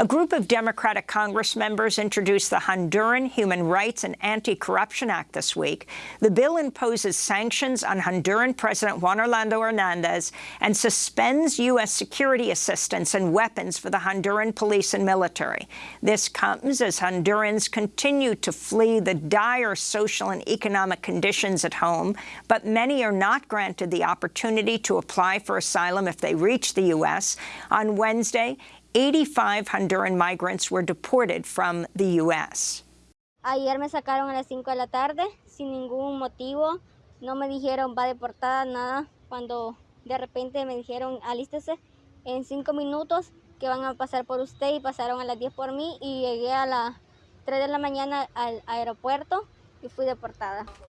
A group of Democratic Congress members introduced the Honduran Human Rights and Anti-Corruption Act this week. The bill imposes sanctions on Honduran President Juan Orlando Hernandez and suspends U.S. security assistance and weapons for the Honduran police and military. This comes as Hondurans continue to flee the dire social and economic conditions at home, but many are not granted the opportunity to apply for asylum if they reach the U.S. On Wednesday, 85 Honduran migrants were deported from the U.S. Ayer me sacaron a las 5 de la tarde sin ningún motivo. No me dijeron va deportada, nada. Cuando de repente me dijeron alístese en 5 minutos que van a pasar por usted y pasaron a las 10 por mí y llegué a las 3 de la mañana al aeropuerto y fui deportada.